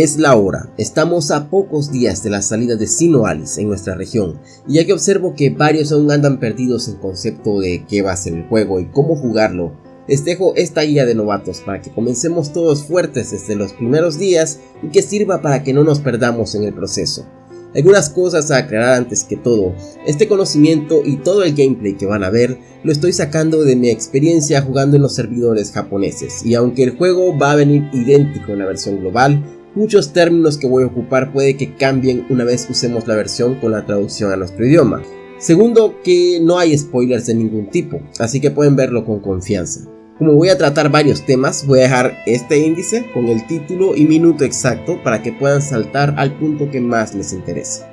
Es la hora, estamos a pocos días de la salida de Sino Alice en nuestra región, y ya que observo que varios aún andan perdidos en concepto de qué va a ser el juego y cómo jugarlo, les dejo esta guía de novatos para que comencemos todos fuertes desde los primeros días y que sirva para que no nos perdamos en el proceso. Algunas cosas a aclarar antes que todo, este conocimiento y todo el gameplay que van a ver lo estoy sacando de mi experiencia jugando en los servidores japoneses y aunque el juego va a venir idéntico en la versión global, Muchos términos que voy a ocupar puede que cambien una vez usemos la versión con la traducción a nuestro idioma. Segundo, que no hay spoilers de ningún tipo, así que pueden verlo con confianza. Como voy a tratar varios temas, voy a dejar este índice con el título y minuto exacto para que puedan saltar al punto que más les interese.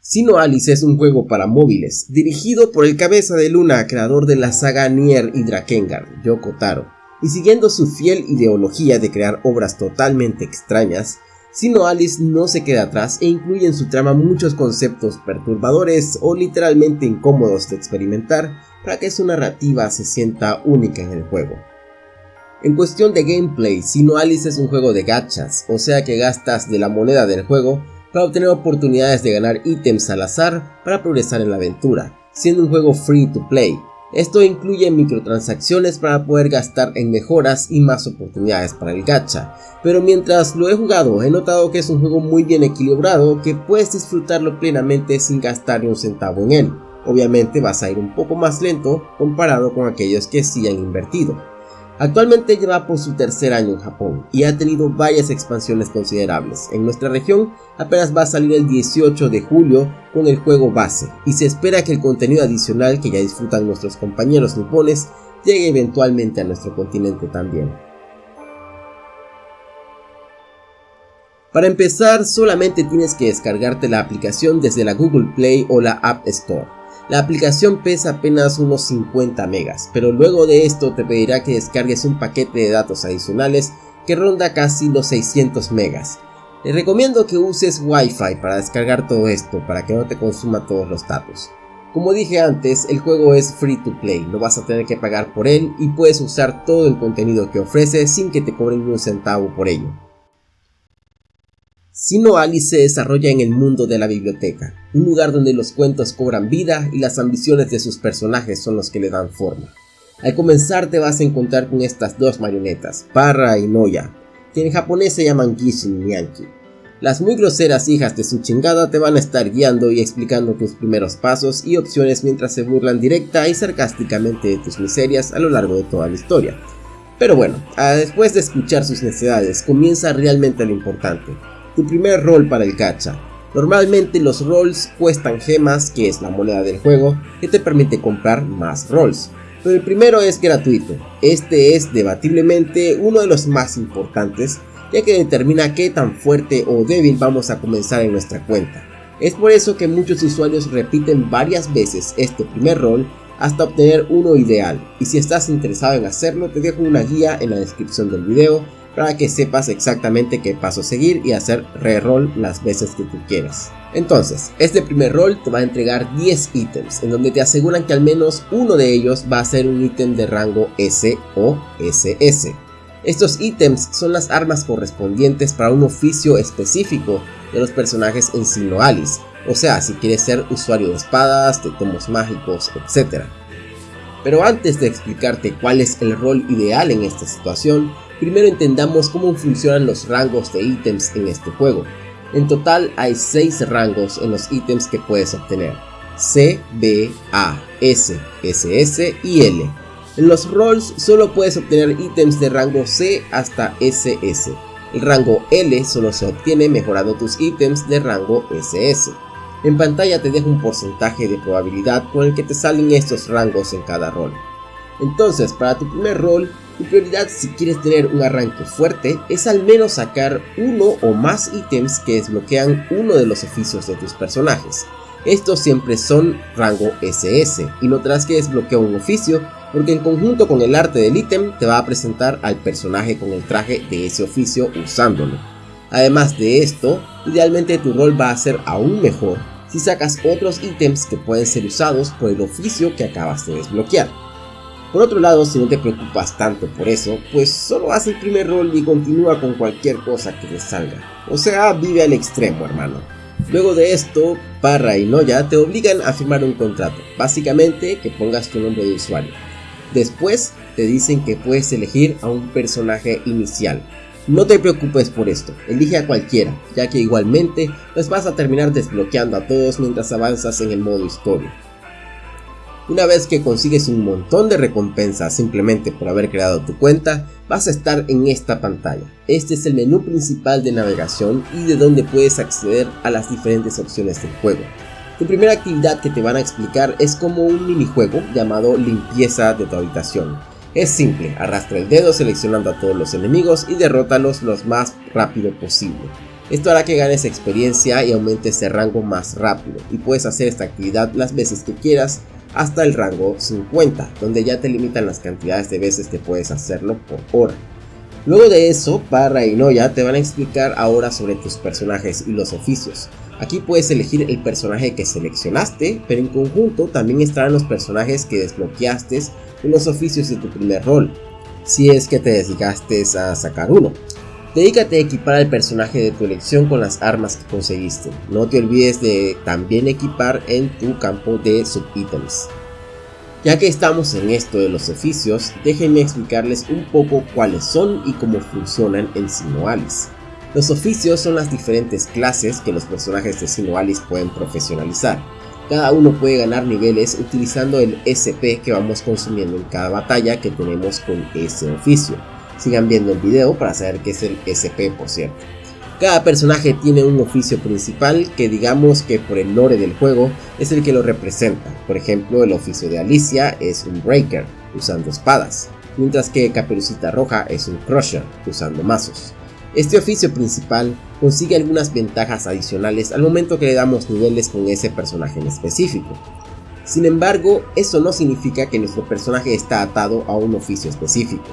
Sino Alice es un juego para móviles, dirigido por el cabeza de luna, creador de la saga Nier y Drakengard, Yoko Taro y siguiendo su fiel ideología de crear obras totalmente extrañas, Sino Alice no se queda atrás e incluye en su trama muchos conceptos perturbadores o literalmente incómodos de experimentar para que su narrativa se sienta única en el juego. En cuestión de gameplay, Sino Alice es un juego de gachas, o sea que gastas de la moneda del juego para obtener oportunidades de ganar ítems al azar para progresar en la aventura, siendo un juego free to play, esto incluye microtransacciones para poder gastar en mejoras y más oportunidades para el gacha, pero mientras lo he jugado he notado que es un juego muy bien equilibrado que puedes disfrutarlo plenamente sin gastar un centavo en él. Obviamente vas a ir un poco más lento comparado con aquellos que sí han invertido. Actualmente lleva por su tercer año en Japón y ha tenido varias expansiones considerables. En nuestra región apenas va a salir el 18 de julio con el juego base y se espera que el contenido adicional que ya disfrutan nuestros compañeros nipones llegue eventualmente a nuestro continente también. Para empezar solamente tienes que descargarte la aplicación desde la Google Play o la App Store. La aplicación pesa apenas unos 50 megas, pero luego de esto te pedirá que descargues un paquete de datos adicionales que ronda casi los 600 megas. Te recomiendo que uses Wi-Fi para descargar todo esto para que no te consuma todos los datos. Como dije antes, el juego es free to play, no vas a tener que pagar por él y puedes usar todo el contenido que ofrece sin que te cobren un centavo por ello. Sino Alice se desarrolla en el mundo de la biblioteca, un lugar donde los cuentos cobran vida y las ambiciones de sus personajes son los que le dan forma. Al comenzar te vas a encontrar con estas dos marionetas, Parra y Noya, que en japonés se llaman Gishin y. Las muy groseras hijas de su chingada te van a estar guiando y explicando tus primeros pasos y opciones mientras se burlan directa y sarcásticamente de tus miserias a lo largo de toda la historia. Pero bueno, después de escuchar sus necesidades comienza realmente lo importante, tu primer rol para el gacha. Normalmente los rolls cuestan gemas, que es la moneda del juego, que te permite comprar más rolls. Pero el primero es gratuito. Este es debatiblemente uno de los más importantes, ya que determina qué tan fuerte o débil vamos a comenzar en nuestra cuenta. Es por eso que muchos usuarios repiten varias veces este primer rol hasta obtener uno ideal, y si estás interesado en hacerlo te dejo una guía en la descripción del video para que sepas exactamente qué paso seguir y hacer reroll las veces que tú quieras. Entonces, este primer rol te va a entregar 10 ítems, en donde te aseguran que al menos uno de ellos va a ser un ítem de rango S o SS. Estos ítems son las armas correspondientes para un oficio específico de los personajes en Sino Alice, o sea, si quieres ser usuario de espadas, de tomos mágicos, etc. Pero antes de explicarte cuál es el rol ideal en esta situación, primero entendamos cómo funcionan los rangos de ítems en este juego. En total hay 6 rangos en los ítems que puedes obtener. C, B, A, S, SS y L. En los rolls solo puedes obtener ítems de rango C hasta SS. El rango L solo se obtiene mejorando tus ítems de rango SS. En pantalla te dejo un porcentaje de probabilidad con el que te salen estos rangos en cada rol. Entonces, para tu primer rol, tu prioridad si quieres tener un arranque fuerte es al menos sacar uno o más ítems que desbloquean uno de los oficios de tus personajes. Estos siempre son rango SS y no tendrás que desbloquear un oficio porque en conjunto con el arte del ítem te va a presentar al personaje con el traje de ese oficio usándolo. Además de esto, idealmente tu rol va a ser aún mejor si sacas otros ítems que pueden ser usados por el oficio que acabas de desbloquear. Por otro lado, si no te preocupas tanto por eso, pues solo haz el primer rol y continúa con cualquier cosa que te salga. O sea, vive al extremo, hermano. Luego de esto, Parra y Noya te obligan a firmar un contrato, básicamente que pongas tu nombre de usuario. Después te dicen que puedes elegir a un personaje inicial. No te preocupes por esto, elige a cualquiera, ya que igualmente los vas a terminar desbloqueando a todos mientras avanzas en el modo historia. Una vez que consigues un montón de recompensas simplemente por haber creado tu cuenta, vas a estar en esta pantalla. Este es el menú principal de navegación y de donde puedes acceder a las diferentes opciones del juego. Tu primera actividad que te van a explicar es como un minijuego llamado limpieza de tu habitación. Es simple, arrastra el dedo seleccionando a todos los enemigos y derrótalos lo más rápido posible. Esto hará que ganes experiencia y aumentes de rango más rápido y puedes hacer esta actividad las veces que quieras hasta el rango 50, donde ya te limitan las cantidades de veces que puedes hacerlo por hora. Luego de eso, Parra y Noya te van a explicar ahora sobre tus personajes y los oficios. Aquí puedes elegir el personaje que seleccionaste, pero en conjunto también estarán los personajes que desbloqueaste en los oficios de tu primer rol, si es que te dedicaste a sacar uno. Dedícate a equipar al personaje de tu elección con las armas que conseguiste. No te olvides de también equipar en tu campo de subítems. Ya que estamos en esto de los oficios, déjenme explicarles un poco cuáles son y cómo funcionan en Sinoalis. Los oficios son las diferentes clases que los personajes de Sinoalis pueden profesionalizar. Cada uno puede ganar niveles utilizando el SP que vamos consumiendo en cada batalla que tenemos con ese oficio. Sigan viendo el video para saber qué es el SP por cierto. Cada personaje tiene un oficio principal que digamos que por el lore del juego es el que lo representa. Por ejemplo, el oficio de Alicia es un Breaker, usando espadas, mientras que Caperucita Roja es un Crusher, usando mazos. Este oficio principal consigue algunas ventajas adicionales al momento que le damos niveles con ese personaje en específico. Sin embargo, eso no significa que nuestro personaje está atado a un oficio específico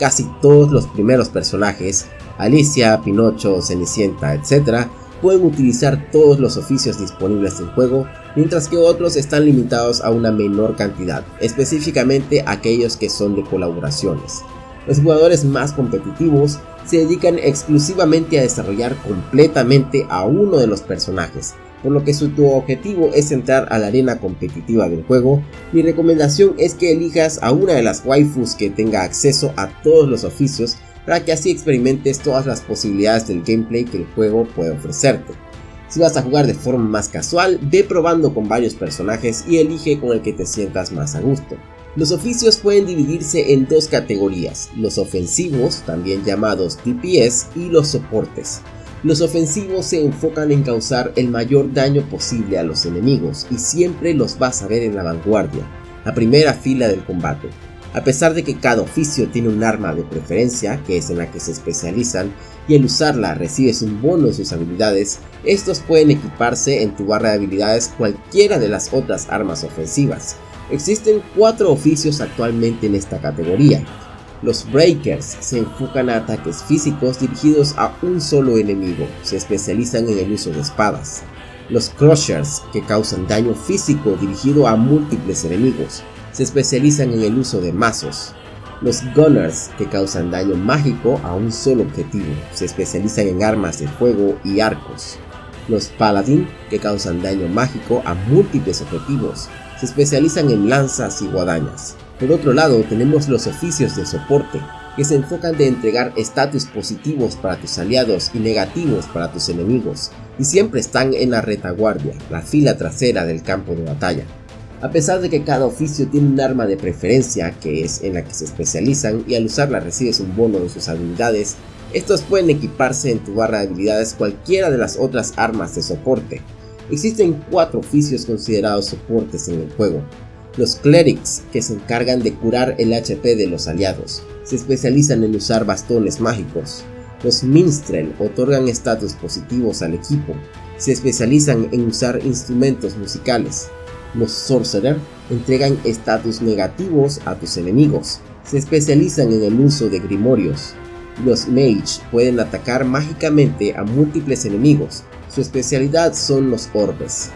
casi todos los primeros personajes, Alicia, Pinocho, Cenicienta, etc., pueden utilizar todos los oficios disponibles del juego, mientras que otros están limitados a una menor cantidad, específicamente aquellos que son de colaboraciones. Los jugadores más competitivos se dedican exclusivamente a desarrollar completamente a uno de los personajes, por lo que si tu objetivo es entrar a la arena competitiva del juego, mi recomendación es que elijas a una de las waifus que tenga acceso a todos los oficios para que así experimentes todas las posibilidades del gameplay que el juego puede ofrecerte. Si vas a jugar de forma más casual, ve probando con varios personajes y elige con el que te sientas más a gusto. Los oficios pueden dividirse en dos categorías, los ofensivos, también llamados DPS, y los soportes. Los ofensivos se enfocan en causar el mayor daño posible a los enemigos y siempre los vas a ver en la vanguardia, la primera fila del combate. A pesar de que cada oficio tiene un arma de preferencia, que es en la que se especializan, y al usarla recibes un bono de sus habilidades, estos pueden equiparse en tu barra de habilidades cualquiera de las otras armas ofensivas. Existen cuatro oficios actualmente en esta categoría, los Breakers se enfocan a ataques físicos dirigidos a un solo enemigo, se especializan en el uso de espadas. Los Crushers, que causan daño físico dirigido a múltiples enemigos, se especializan en el uso de mazos. Los Gunners, que causan daño mágico a un solo objetivo, se especializan en armas de fuego y arcos. Los Paladin, que causan daño mágico a múltiples objetivos, se especializan en lanzas y guadañas. Por otro lado, tenemos los oficios de soporte, que se enfocan de entregar estatus positivos para tus aliados y negativos para tus enemigos, y siempre están en la retaguardia, la fila trasera del campo de batalla. A pesar de que cada oficio tiene un arma de preferencia, que es en la que se especializan, y al usarla recibes un bono de sus habilidades, estos pueden equiparse en tu barra de habilidades cualquiera de las otras armas de soporte. Existen cuatro oficios considerados soportes en el juego, los Clerics, que se encargan de curar el HP de los aliados, se especializan en usar bastones mágicos. Los Minstrel otorgan estatus positivos al equipo, se especializan en usar instrumentos musicales. Los Sorcerer entregan estatus negativos a tus enemigos, se especializan en el uso de grimorios. Los Mage pueden atacar mágicamente a múltiples enemigos, su especialidad son los orbes.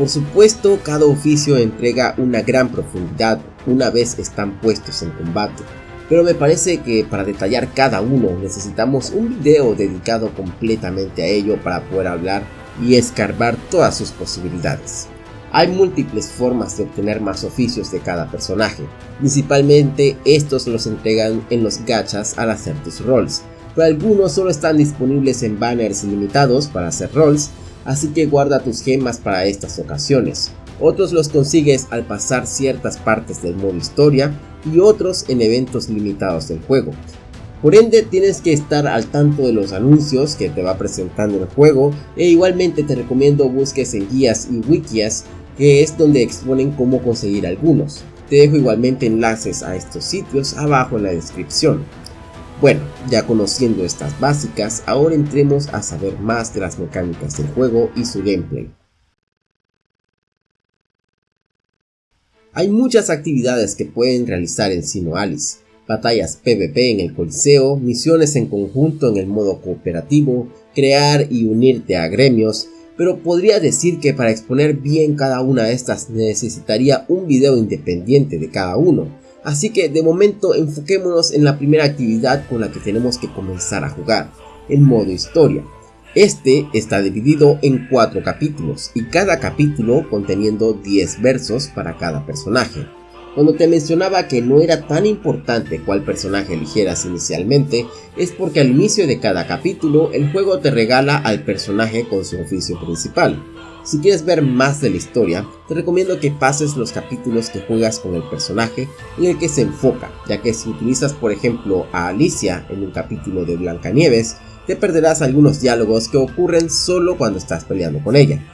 Por supuesto, cada oficio entrega una gran profundidad una vez están puestos en combate. Pero me parece que para detallar cada uno necesitamos un video dedicado completamente a ello para poder hablar y escarbar todas sus posibilidades. Hay múltiples formas de obtener más oficios de cada personaje, principalmente estos los entregan en los gachas al hacer tus rolls, pero algunos solo están disponibles en banners limitados para hacer rolls, así que guarda tus gemas para estas ocasiones. Otros los consigues al pasar ciertas partes del modo historia y otros en eventos limitados del juego. Por ende tienes que estar al tanto de los anuncios que te va presentando el juego e igualmente te recomiendo busques en guías y wikis que es donde exponen cómo conseguir algunos. Te dejo igualmente enlaces a estos sitios abajo en la descripción. Bueno, ya conociendo estas básicas, ahora entremos a saber más de las mecánicas del juego y su gameplay. Hay muchas actividades que pueden realizar en Sino Alice, batallas PvP en el Coliseo, misiones en conjunto en el modo cooperativo, crear y unirte a gremios, pero podría decir que para exponer bien cada una de estas necesitaría un video independiente de cada uno, así que de momento enfoquémonos en la primera actividad con la que tenemos que comenzar a jugar, el modo historia. Este está dividido en 4 capítulos y cada capítulo conteniendo 10 versos para cada personaje. Cuando te mencionaba que no era tan importante cuál personaje eligieras inicialmente, es porque al inicio de cada capítulo el juego te regala al personaje con su oficio principal. Si quieres ver más de la historia, te recomiendo que pases los capítulos que juegas con el personaje en el que se enfoca, ya que si utilizas por ejemplo a Alicia en un capítulo de Blancanieves, te perderás algunos diálogos que ocurren solo cuando estás peleando con ella.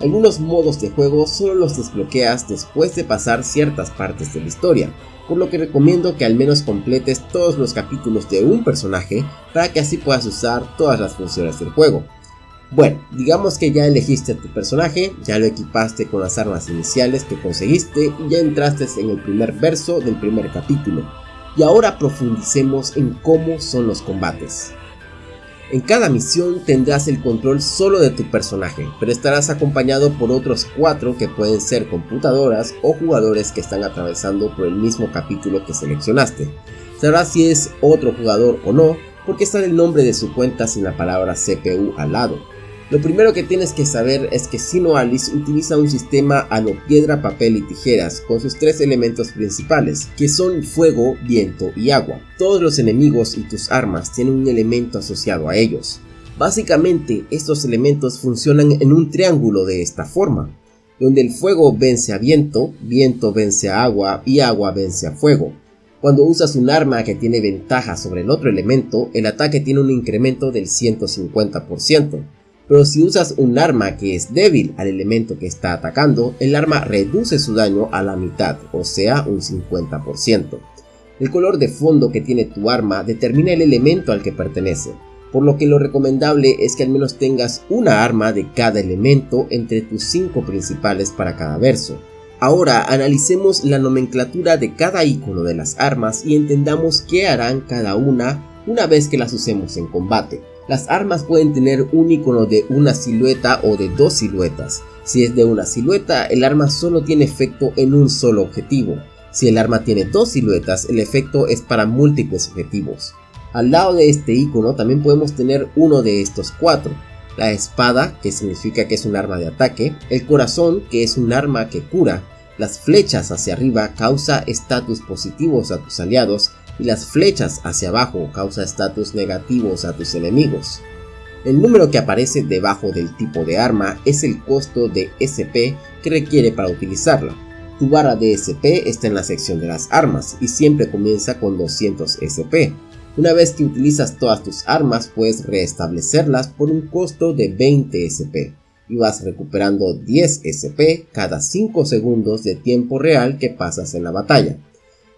Algunos modos de juego solo los desbloqueas después de pasar ciertas partes de la historia, por lo que recomiendo que al menos completes todos los capítulos de un personaje para que así puedas usar todas las funciones del juego. Bueno, digamos que ya elegiste a tu personaje, ya lo equipaste con las armas iniciales que conseguiste y ya entraste en el primer verso del primer capítulo. Y ahora profundicemos en cómo son los combates. En cada misión tendrás el control solo de tu personaje, pero estarás acompañado por otros 4 que pueden ser computadoras o jugadores que están atravesando por el mismo capítulo que seleccionaste. Sabrás si es otro jugador o no, porque está el nombre de su cuenta sin la palabra CPU al lado. Lo primero que tienes que saber es que Sino Alice utiliza un sistema a lo piedra, papel y tijeras con sus tres elementos principales, que son fuego, viento y agua. Todos los enemigos y tus armas tienen un elemento asociado a ellos. Básicamente, estos elementos funcionan en un triángulo de esta forma, donde el fuego vence a viento, viento vence a agua y agua vence a fuego. Cuando usas un arma que tiene ventaja sobre el otro elemento, el ataque tiene un incremento del 150% pero si usas un arma que es débil al elemento que está atacando, el arma reduce su daño a la mitad, o sea un 50%. El color de fondo que tiene tu arma determina el elemento al que pertenece, por lo que lo recomendable es que al menos tengas una arma de cada elemento entre tus 5 principales para cada verso. Ahora analicemos la nomenclatura de cada icono de las armas y entendamos qué harán cada una una vez que las usemos en combate. Las armas pueden tener un icono de una silueta o de dos siluetas. Si es de una silueta, el arma solo tiene efecto en un solo objetivo. Si el arma tiene dos siluetas, el efecto es para múltiples objetivos. Al lado de este icono también podemos tener uno de estos cuatro. La espada, que significa que es un arma de ataque, el corazón, que es un arma que cura, las flechas hacia arriba causa estatus positivos a tus aliados y las flechas hacia abajo causa estatus negativos a tus enemigos. El número que aparece debajo del tipo de arma es el costo de SP que requiere para utilizarla. Tu barra de SP está en la sección de las armas y siempre comienza con 200 SP. Una vez que utilizas todas tus armas puedes restablecerlas por un costo de 20 SP y vas recuperando 10 SP cada 5 segundos de tiempo real que pasas en la batalla.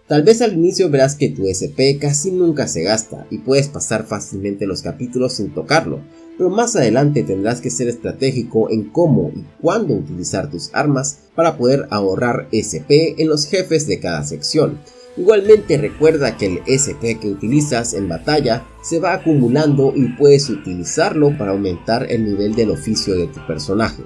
Tal vez al inicio verás que tu SP casi nunca se gasta y puedes pasar fácilmente los capítulos sin tocarlo, pero más adelante tendrás que ser estratégico en cómo y cuándo utilizar tus armas para poder ahorrar SP en los jefes de cada sección. Igualmente recuerda que el SP que utilizas en batalla se va acumulando y puedes utilizarlo para aumentar el nivel del oficio de tu personaje.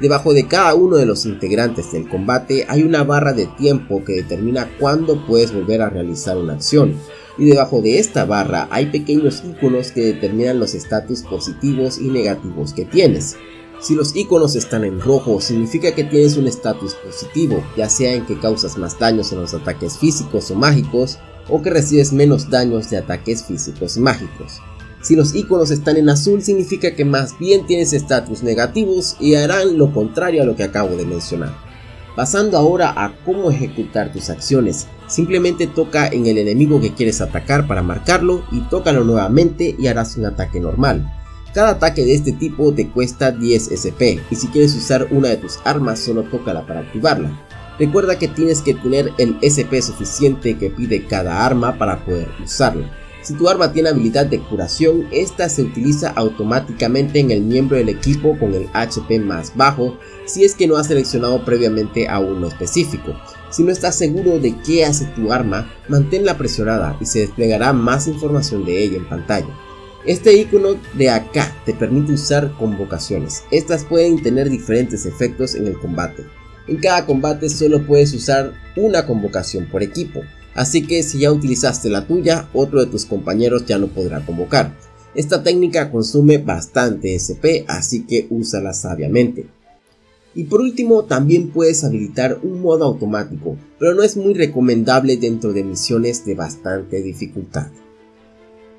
Debajo de cada uno de los integrantes del combate hay una barra de tiempo que determina cuándo puedes volver a realizar una acción, y debajo de esta barra hay pequeños iconos que determinan los estatus positivos y negativos que tienes. Si los iconos están en rojo significa que tienes un estatus positivo, ya sea en que causas más daños en los ataques físicos o mágicos, o que recibes menos daños de ataques físicos y mágicos. Si los iconos están en azul significa que más bien tienes estatus negativos y harán lo contrario a lo que acabo de mencionar. Pasando ahora a cómo ejecutar tus acciones, simplemente toca en el enemigo que quieres atacar para marcarlo y tócalo nuevamente y harás un ataque normal. Cada ataque de este tipo te cuesta 10 SP y si quieres usar una de tus armas solo tócala para activarla. Recuerda que tienes que tener el SP suficiente que pide cada arma para poder usarla. Si tu arma tiene habilidad de curación, esta se utiliza automáticamente en el miembro del equipo con el HP más bajo si es que no has seleccionado previamente a uno específico. Si no estás seguro de qué hace tu arma, manténla presionada y se desplegará más información de ella en pantalla. Este icono de acá te permite usar convocaciones. Estas pueden tener diferentes efectos en el combate. En cada combate solo puedes usar una convocación por equipo. Así que si ya utilizaste la tuya, otro de tus compañeros ya no podrá convocar. Esta técnica consume bastante SP, así que úsala sabiamente. Y por último, también puedes habilitar un modo automático, pero no es muy recomendable dentro de misiones de bastante dificultad.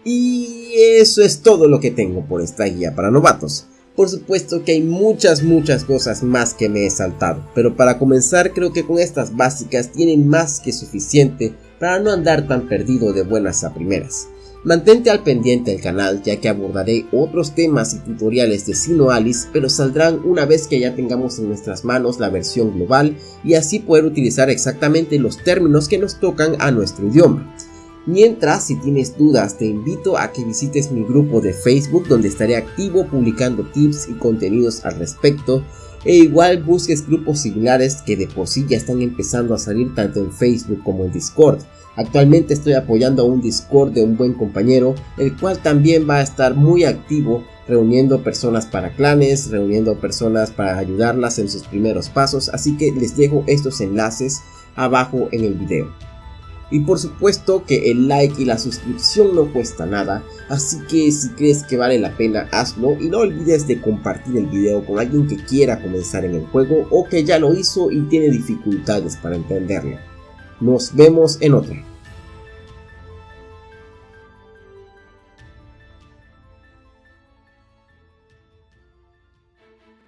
Y eso es todo lo que tengo por esta guía para novatos. Por supuesto que hay muchas muchas cosas más que me he saltado, pero para comenzar creo que con estas básicas tienen más que suficiente para no andar tan perdido de buenas a primeras. Mantente al pendiente del canal ya que abordaré otros temas y tutoriales de Sino Alice pero saldrán una vez que ya tengamos en nuestras manos la versión global y así poder utilizar exactamente los términos que nos tocan a nuestro idioma. Mientras, si tienes dudas, te invito a que visites mi grupo de Facebook donde estaré activo publicando tips y contenidos al respecto e igual busques grupos similares que de por sí ya están empezando a salir tanto en Facebook como en Discord. Actualmente estoy apoyando a un Discord de un buen compañero, el cual también va a estar muy activo reuniendo personas para clanes, reuniendo personas para ayudarlas en sus primeros pasos, así que les dejo estos enlaces abajo en el video. Y por supuesto que el like y la suscripción no cuesta nada, así que si crees que vale la pena hazlo y no olvides de compartir el video con alguien que quiera comenzar en el juego o que ya lo hizo y tiene dificultades para entenderlo. Nos vemos en otra.